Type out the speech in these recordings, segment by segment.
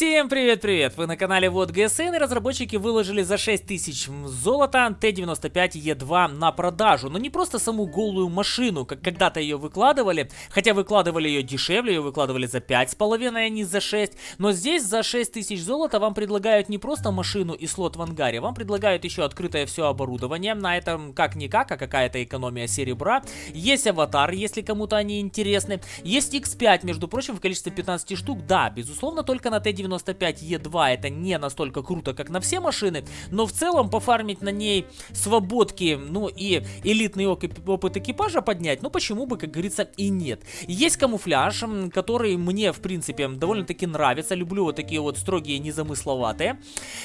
Всем привет-привет! Вы на канале Вот ГСН и разработчики выложили за 6000 золота Т-95Е2 на продажу. Но не просто саму голую машину, как когда-то ее выкладывали, хотя выкладывали ее дешевле, ее выкладывали за 5,5, а не за 6. Но здесь за 6000 золота вам предлагают не просто машину и слот в ангаре, вам предлагают еще открытое все оборудование. На этом как-никак, а какая-то экономия серебра. Есть аватар, если кому-то они интересны. Есть X5, между прочим, в количестве 15 штук. Да, безусловно, только на Т-95 95E2 это не настолько круто, как на все машины, но в целом пофармить на ней свободки, ну и элитный опыт экипажа поднять, ну почему бы, как говорится, и нет. Есть камуфляж, который мне, в принципе, довольно-таки нравится, люблю вот такие вот строгие, незамысловатые.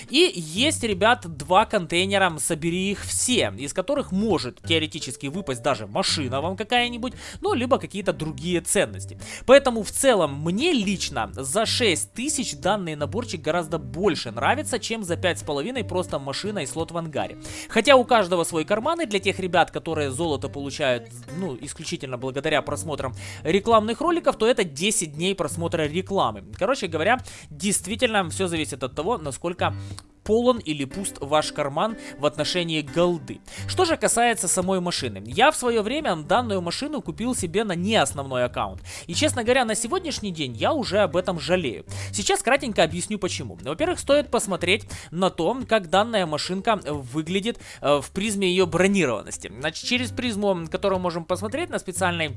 И есть, ребят, два контейнера, собери их все, из которых может теоретически выпасть даже машина вам какая-нибудь, ну, либо какие-то другие ценности. Поэтому в целом мне лично за 6 тысяч данный наборчик гораздо больше нравится, чем за 5,5 просто машина и слот в ангаре. Хотя у каждого свой карман, и для тех ребят, которые золото получают, ну, исключительно благодаря просмотрам рекламных роликов, то это 10 дней просмотра рекламы. Короче говоря, действительно все зависит от того, насколько полон или пуст ваш карман в отношении голды. Что же касается самой машины. Я в свое время данную машину купил себе на не основной аккаунт. И честно говоря, на сегодняшний день я уже об этом жалею. Сейчас кратенько объясню почему. Во-первых, стоит посмотреть на то, как данная машинка выглядит э, в призме ее бронированности. Значит, через призму, которую можем посмотреть на специальной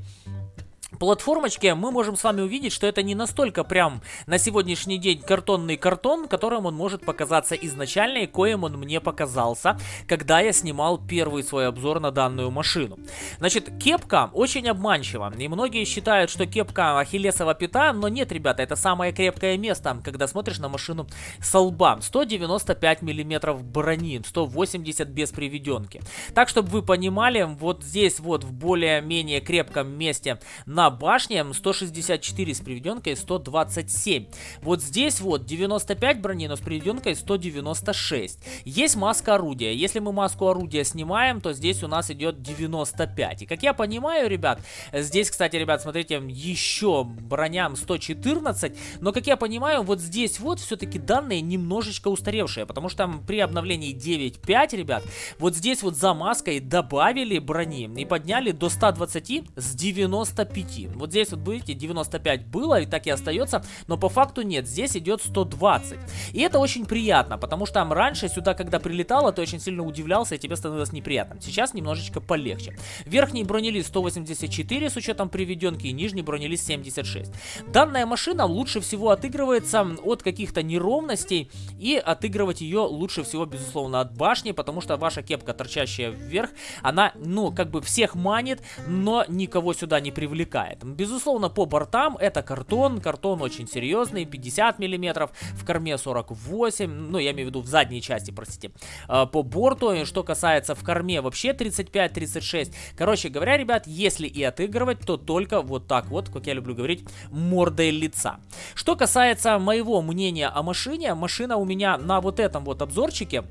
платформочке мы можем с вами увидеть, что это не настолько прям на сегодняшний день картонный картон, которым он может показаться изначально и коим он мне показался, когда я снимал первый свой обзор на данную машину. Значит, кепка очень обманчива, и многие считают, что кепка ахиллесова пята, но нет, ребята, это самое крепкое место, когда смотришь на машину с лба. 195 миллиметров брони, 180 без приведенки. Так, чтобы вы понимали, вот здесь вот в более-менее крепком месте на башне 164 с приведенкой 127. Вот здесь вот 95 брони, но с приведенкой 196. Есть маска орудия. Если мы маску орудия снимаем, то здесь у нас идет 95. И как я понимаю, ребят, здесь, кстати, ребят, смотрите, еще броням 114. Но, как я понимаю, вот здесь вот все-таки данные немножечко устаревшие. Потому что там при обновлении 9.5, ребят, вот здесь вот за маской добавили брони и подняли до 120 с 95 идти. Вот здесь вот, видите, 95 было и так и остается, но по факту нет, здесь идет 120. И это очень приятно, потому что там раньше сюда, когда прилетало, ты очень сильно удивлялся и тебе становилось неприятно. Сейчас немножечко полегче. Верхний бронелист 184 с учетом приведенки и нижний бронелист 76. Данная машина лучше всего отыгрывается от каких-то неровностей и отыгрывать ее лучше всего, безусловно, от башни, потому что ваша кепка, торчащая вверх, она, ну, как бы всех манит, но никого сюда не привлекает хватает. Безусловно, по бортам это картон, картон очень серьезный, 50 миллиметров, в корме 48, ну, я имею в виду в задней части, простите, а, по борту. Что касается в корме, вообще 35-36. Короче говоря, ребят, если и отыгрывать, то только вот так вот, как я люблю говорить, мордой лица. Что касается моего мнения о машине, машина у меня на вот этом вот обзорчике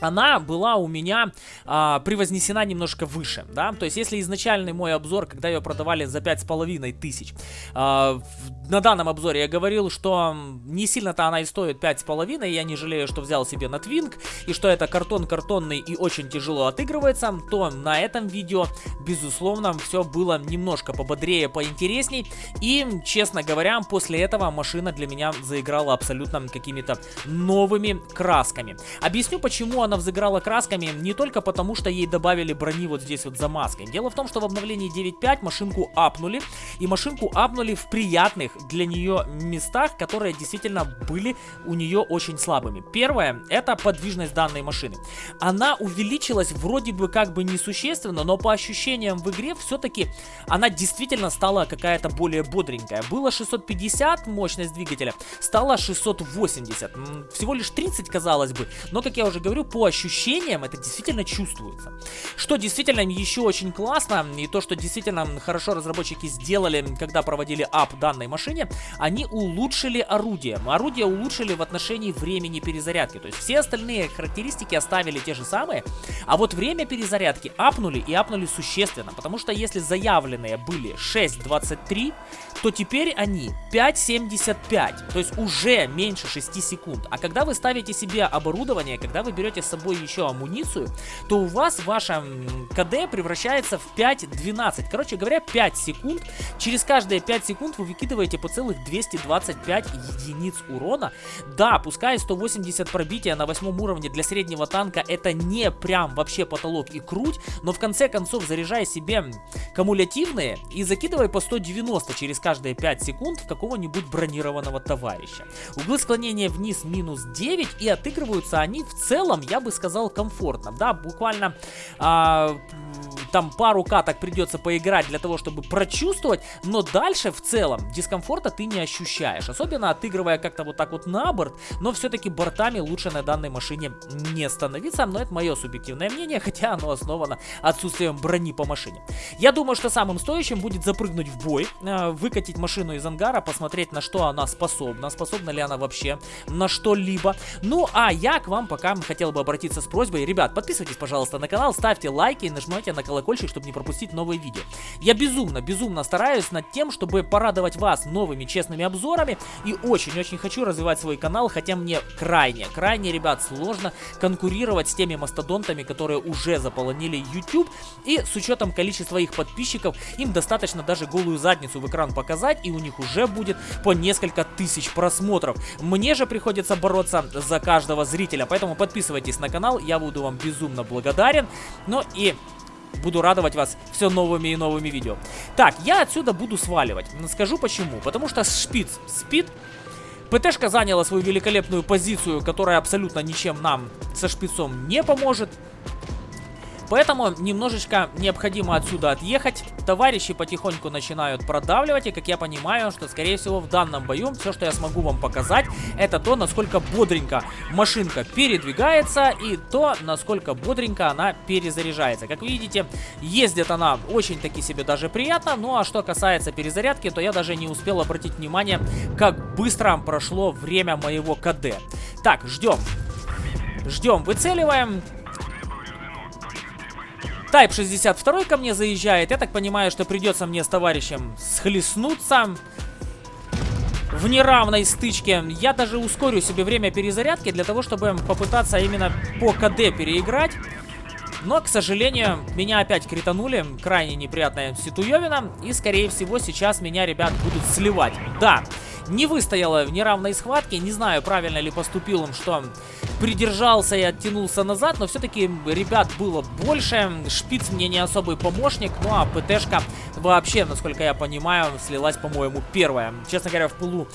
она была у меня а, превознесена немножко выше, да, то есть если изначальный мой обзор, когда ее продавали за пять с половиной тысяч, а, на данном обзоре я говорил, что не сильно-то она и стоит пять с половиной, я не жалею, что взял себе на Твинг, и что это картон картонный и очень тяжело отыгрывается, то на этом видео, безусловно, все было немножко пободрее, поинтересней, и, честно говоря, после этого машина для меня заиграла абсолютно какими-то новыми красками. Объясню, почему она она взыграла красками не только потому, что ей добавили брони вот здесь вот за маской. Дело в том, что в обновлении 9.5 машинку апнули, и машинку апнули в приятных для нее местах, которые действительно были у нее очень слабыми. Первое, это подвижность данной машины. Она увеличилась вроде бы как бы несущественно, но по ощущениям в игре все-таки она действительно стала какая-то более бодренькая. Было 650 мощность двигателя, стала 680. Всего лишь 30, казалось бы, но, как я уже говорю, по ощущениям это действительно чувствуется. Что действительно еще очень классно, и то, что действительно хорошо разработчики сделали, когда проводили ап данной машине, они улучшили орудие. Орудие улучшили в отношении времени перезарядки. То есть все остальные характеристики оставили те же самые, а вот время перезарядки апнули и апнули существенно. Потому что если заявленные были 6.23, то теперь они 5.75. То есть уже меньше 6 секунд. А когда вы ставите себе оборудование, когда вы берете собой еще амуницию, то у вас ваша КД превращается в 5.12. Короче говоря, 5 секунд. Через каждые 5 секунд вы выкидываете по целых 225 единиц урона. Да, пускай 180 пробития на восьмом уровне для среднего танка это не прям вообще потолок и круть, но в конце концов заряжая себе кумулятивные и закидывай по 190 через каждые 5 секунд в какого-нибудь бронированного товарища. Углы склонения вниз минус 9 и отыгрываются они в целом, я бы сказал, комфортно. Да, буквально... А, там пару каток придется поиграть для того, чтобы прочувствовать, но дальше в целом дискомфорта ты не ощущаешь, особенно отыгрывая как-то вот так вот на борт, но все-таки бортами лучше на данной машине не становиться, но это мое субъективное мнение, хотя оно основано отсутствием брони по машине. Я думаю, что самым стоящим будет запрыгнуть в бой, э, выкатить машину из ангара, посмотреть на что она способна, способна ли она вообще на что-либо. Ну, а я к вам пока хотел бы обратиться с просьбой, ребят, подписывайтесь, пожалуйста, на канал, ставьте лайки и нажимайте на колокольчик чтобы не пропустить новые видео. Я безумно, безумно стараюсь над тем, чтобы порадовать вас новыми честными обзорами и очень-очень хочу развивать свой канал, хотя мне крайне, крайне, ребят, сложно конкурировать с теми мастодонтами, которые уже заполонили YouTube и с учетом количества их подписчиков, им достаточно даже голую задницу в экран показать и у них уже будет по несколько тысяч просмотров. Мне же приходится бороться за каждого зрителя, поэтому подписывайтесь на канал, я буду вам безумно благодарен. Ну и буду радовать вас все новыми и новыми видео. Так, я отсюда буду сваливать. Скажу почему. Потому что шпиц спит. ПТшка заняла свою великолепную позицию, которая абсолютно ничем нам со шпицом не поможет. Поэтому немножечко необходимо отсюда отъехать. Товарищи потихоньку начинают продавливать. И как я понимаю, что скорее всего в данном бою все, что я смогу вам показать, это то, насколько бодренько машинка передвигается и то, насколько бодренько она перезаряжается. Как видите, ездит она очень-таки себе даже приятно. Ну а что касается перезарядки, то я даже не успел обратить внимание, как быстро прошло время моего КД. Так, ждем. Ждем, выцеливаем. Type 62 ко мне заезжает. Я так понимаю, что придется мне с товарищем схлестнуться в неравной стычке. Я даже ускорю себе время перезарядки для того, чтобы попытаться именно по КД переиграть. Но, к сожалению, меня опять кританули. Крайне неприятная ситуевина. И, скорее всего, сейчас меня, ребят, будут сливать. Да, не выстояла в неравной схватке. Не знаю, правильно ли поступил им, что придержался и оттянулся назад, но все-таки ребят было больше. Шпиц мне не особый помощник, ну а ПТшка вообще, насколько я понимаю, слилась, по-моему, первая. Честно говоря, в пылу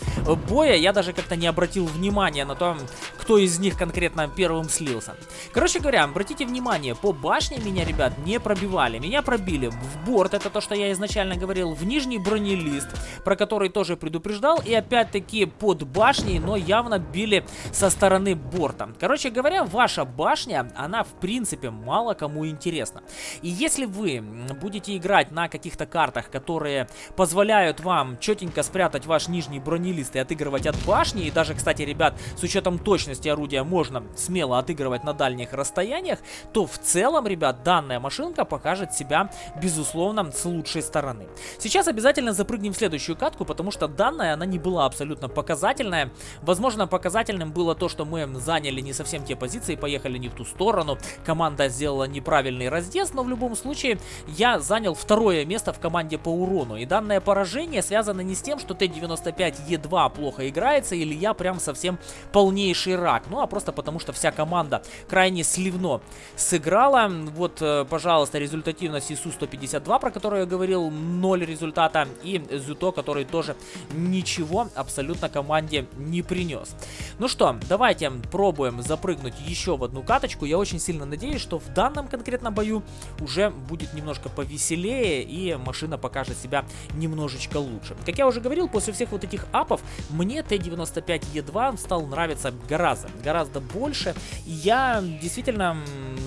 боя я даже как-то не обратил внимания на то, кто из них конкретно первым слился. Короче говоря, обратите внимание, по башне меня, ребят, не пробивали. Меня пробили в борт, это то, что я изначально говорил, в нижний бронелист, про который тоже предупреждал, и опять-таки под башней, но явно били со стороны борта. Короче говоря, ваша башня, она в принципе мало кому интересна. И если вы будете играть на каких-то картах, которые позволяют вам четенько спрятать ваш нижний бронелист и отыгрывать от башни, и даже, кстати, ребят, с учетом точности орудия можно смело отыгрывать на дальних расстояниях, то в целом, ребят, данная машинка покажет себя, безусловно, с лучшей стороны. Сейчас обязательно запрыгнем в следующую катку, потому что данная, она не была абсолютно показательная. Возможно, показательным было то, что мы заняли не совсем те позиции, поехали не в ту сторону. Команда сделала неправильный разъезд, но в любом случае я занял второе место в команде по урону. И данное поражение связано не с тем, что Т-95Е2 плохо играется или я прям совсем полнейший рак. Ну, а просто потому, что вся команда крайне сливно сыграла. Вот, э, пожалуйста, результативность ИСУ-152, про которую я говорил, 0 результата. И Зюто, который тоже ничего абсолютно команде не принес. Ну что, давайте пробуем запрыгнуть еще в одну каточку. Я очень сильно надеюсь, что в данном конкретном бою уже будет немножко повеселее и машина покажет себя немножечко лучше. Как я уже говорил, после всех вот этих апов мне Т-95Е2 стал нравиться гораздо, гораздо больше. И я действительно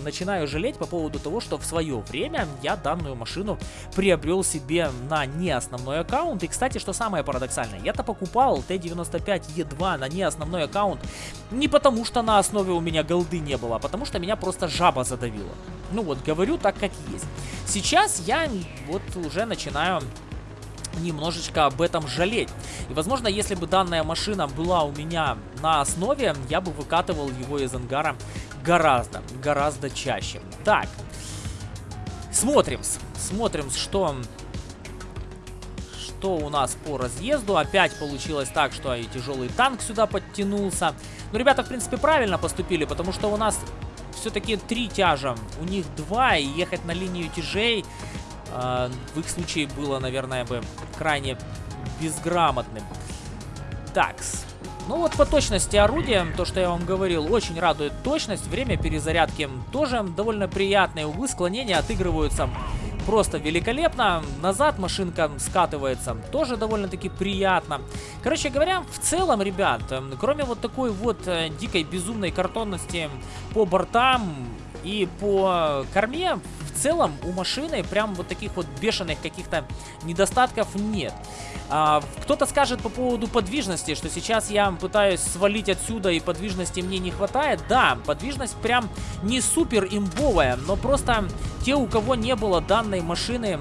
начинаю жалеть по поводу того, что в свое время я данную машину приобрел себе на не основной аккаунт. И, кстати, что самое парадоксальное, я-то покупал Т-95Е2 на не основной аккаунт не потому, что на основе у меня голды не было, а потому что меня просто жаба задавила. Ну вот, говорю так, как есть. Сейчас я вот уже начинаю немножечко об этом жалеть. И, возможно, если бы данная машина была у меня на основе, я бы выкатывал его из ангара гораздо, гораздо чаще. Так, смотрим, смотрим, что что у нас по разъезду. Опять получилось так, что и тяжелый танк сюда подтянулся. Но ребята, в принципе, правильно поступили, потому что у нас все-таки три тяжа, у них два, и ехать на линию тяжей э, в их случае было, наверное, бы крайне безграмотным. Такс. Ну вот по точности орудия, то, что я вам говорил, очень радует точность. Время перезарядки тоже довольно приятное. Углы склонения отыгрываются просто великолепно. Назад машинка скатывается, тоже довольно-таки приятно. Короче говоря, в целом, ребят, эм, кроме вот такой вот э, дикой безумной картонности по бортам и по корме, в целом у машины прям вот таких вот бешеных каких-то недостатков нет. А, Кто-то скажет по поводу подвижности, что сейчас я пытаюсь свалить отсюда и подвижности мне не хватает. Да, подвижность прям не супер имбовая, но просто те, у кого не было данной машины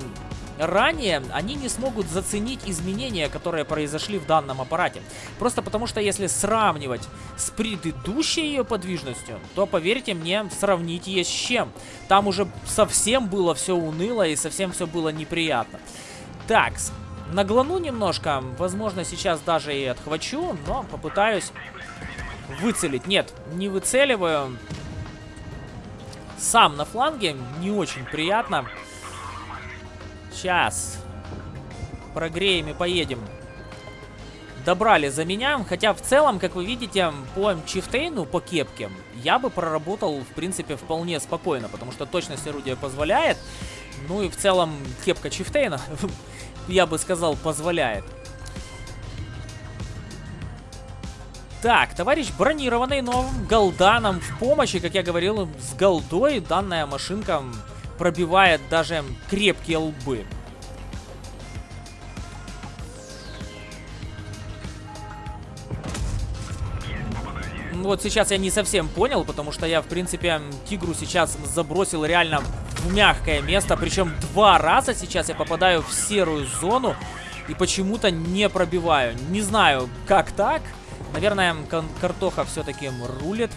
ранее, они не смогут заценить изменения, которые произошли в данном аппарате. Просто потому что если сравнивать с предыдущей ее подвижностью, то, поверьте мне, сравнить есть с чем. Там уже совсем было все уныло и совсем все было неприятно. Так, наглану немножко, возможно сейчас даже и отхвачу, но попытаюсь выцелить. Нет, не выцеливаю. Сам на фланге, не очень приятно. Сейчас. Прогреем и поедем. Добрали за меня, хотя в целом, как вы видите, по Чифтейну, по кепке, я бы проработал, в принципе, вполне спокойно, потому что точность орудия позволяет. Ну и в целом кепка Чифтейна, я бы сказал, позволяет. Так, товарищ бронированный, но голда нам в помощи, как я говорил, с голдой данная машинка пробивает даже крепкие лбы. Вот сейчас я не совсем понял, потому что я, в принципе, тигру сейчас забросил реально в мягкое место. Причем два раза сейчас я попадаю в серую зону и почему-то не пробиваю. Не знаю, как так. Наверное, картоха все-таки рулит.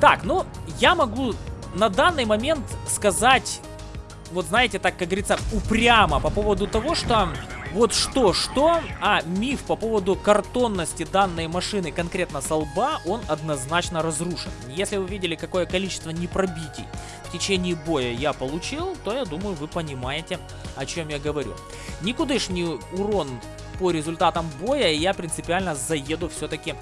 Так, ну, я могу на данный момент сказать, вот знаете, так, как говорится, упрямо по поводу того, что вот что-что, а миф по поводу картонности данной машины конкретно с лба, он однозначно разрушен. Если вы видели, какое количество непробитий в течение боя я получил, то я думаю, вы понимаете, о чем я говорю. Никудышний урон по результатам боя, я принципиально заеду все-таки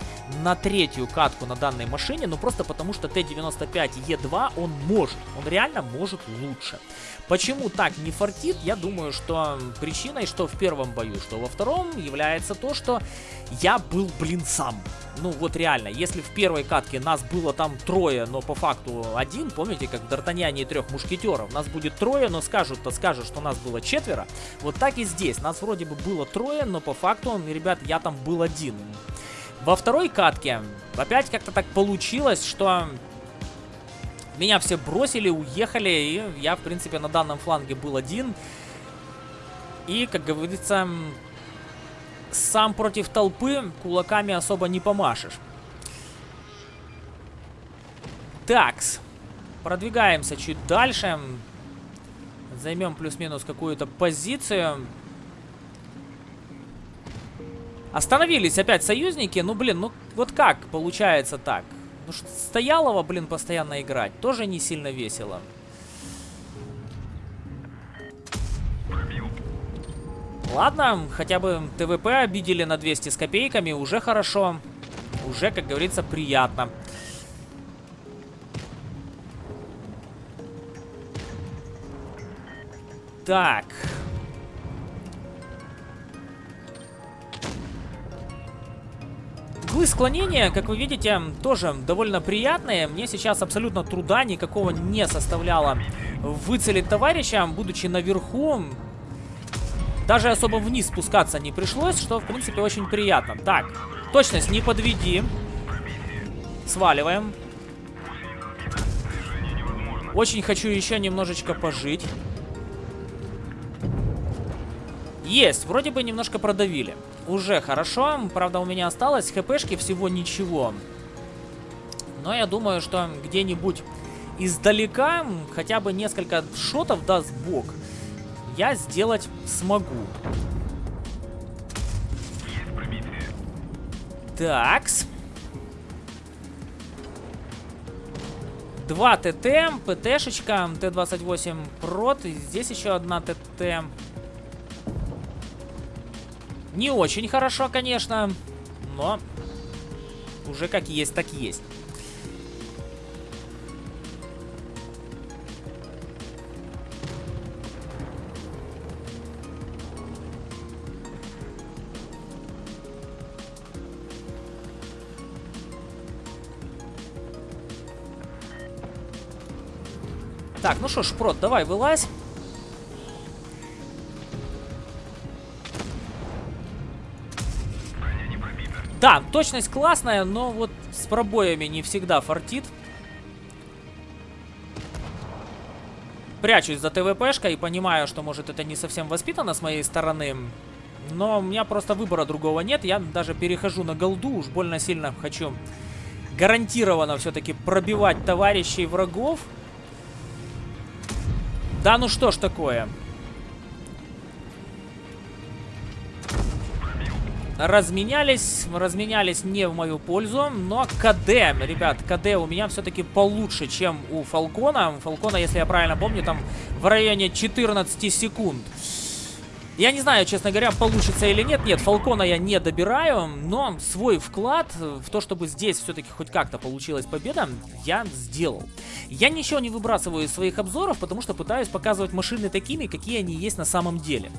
на третью катку на данной машине, ну просто потому что Т-95Е2 он может, он реально может лучше. Почему так не фартит, я думаю, что причиной, что в первом бою, что во втором, является то, что я был, блин, сам. Ну вот реально, если в первой катке нас было там трое, но по факту один, помните, как в Д'Артаньяне и трех мушкетеров, нас будет трое, но скажут-то скажут, что нас было четверо, вот так и здесь, нас вроде бы было трое, но по факту, ребят, я там был один. Во второй катке опять как-то так получилось, что меня все бросили, уехали, и я, в принципе, на данном фланге был один. И, как говорится, сам против толпы кулаками особо не помашешь. Такс. Продвигаемся чуть дальше. Займем плюс-минус какую-то позицию. Остановились опять союзники. Ну, блин, ну вот как получается так? Ну, что Стоялова, блин, постоянно играть. Тоже не сильно весело. Ладно, хотя бы ТВП обидели на 200 с копейками, уже хорошо. Уже, как говорится, приятно. Так. Углы склонения, как вы видите, тоже довольно приятные. Мне сейчас абсолютно труда никакого не составляло выцелить товарища, будучи наверху. Даже особо вниз спускаться не пришлось, что, в принципе, очень приятно. Так, точность не подведи. Сваливаем. Очень хочу еще немножечко пожить. Есть, вроде бы немножко продавили. Уже хорошо, правда у меня осталось хпшки всего ничего. Но я думаю, что где-нибудь издалека хотя бы несколько шотов даст бог. Я сделать смогу. Такс. Два ТТ, ПТшечка, Т-28 прот. Здесь еще одна ТТ. Не очень хорошо, конечно, но уже как есть, так есть. Так, ну что, Шпрот, давай, вылазь. Да, точность классная, но вот с пробоями не всегда фартит. Прячусь за ТВПшкой и понимаю, что, может, это не совсем воспитано с моей стороны. Но у меня просто выбора другого нет. Я даже перехожу на голду. Уж больно сильно хочу гарантированно все-таки пробивать товарищей врагов. Да ну что ж такое. разменялись. Разменялись не в мою пользу. Но КД, ребят, КД у меня все-таки получше, чем у Фалкона. У Фалкона, если я правильно помню, там в районе 14 секунд. Я не знаю, честно говоря, получится или нет. Нет, Фалкона я не добираю, но свой вклад в то, чтобы здесь все-таки хоть как-то получилась победа, я сделал. Я ничего не выбрасываю из своих обзоров, потому что пытаюсь показывать машины такими, какие они есть на самом деле.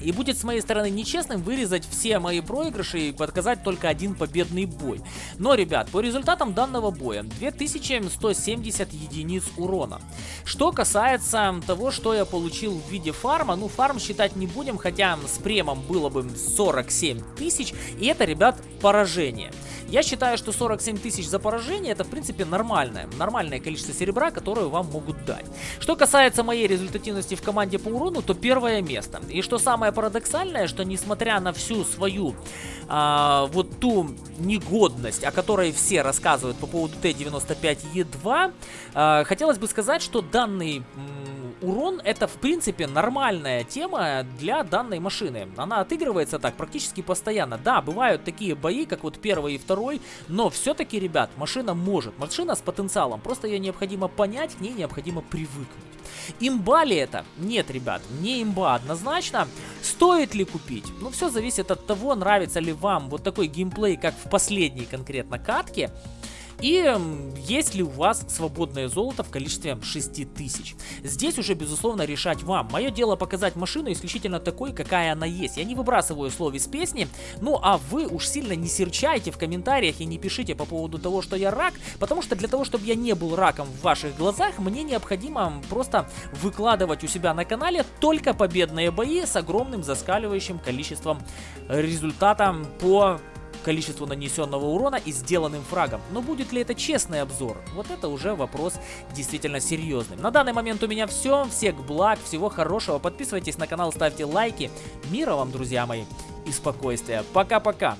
И будет с моей стороны нечестным вырезать все мои проигрыши и подказать только один победный бой. Но, ребят, по результатам данного боя 2170 единиц урона. Что касается того, что я получил в виде фарма, ну фарм считать не будем, хотя с премом было бы 47 тысяч, и это, ребят, поражение. Я считаю, что 47 тысяч за поражение это в принципе нормальное, нормальное количество серебра, которое вам могут дать. Что касается моей результативности в команде по урону, то первое место. И что самое парадоксальное, что несмотря на всю свою а, вот ту негодность, о которой все рассказывают по поводу Т-95Е2, а, хотелось бы сказать, что данный урон это в принципе нормальная тема для данной машины. Она отыгрывается так практически постоянно. Да, бывают такие бои, как вот первый и второй, но все-таки, ребят, машина может. Машина с потенциалом, просто ее необходимо понять, к ней необходимо привыкнуть. Имба ли это? Нет, ребят, не имба однозначно. Стоит ли купить? Ну, все зависит от того, нравится ли вам вот такой геймплей, как в последней конкретно катке. И есть ли у вас свободное золото в количестве 6000. Здесь уже, безусловно, решать вам. Мое дело показать машину исключительно такой, какая она есть. Я не выбрасываю слов из песни, ну а вы уж сильно не серчайте в комментариях и не пишите по поводу того, что я рак, потому что для того, чтобы я не был раком в ваших глазах, мне необходимо просто выкладывать у себя на канале только победные бои с огромным заскаливающим количеством результата по количеству нанесенного урона и сделанным фрагом. Но будет ли это честный обзор? Вот это уже вопрос действительно серьезный. На данный момент у меня все. Всех благ, всего хорошего. Подписывайтесь на канал, ставьте лайки. Мира вам, друзья мои, и спокойствия. Пока-пока.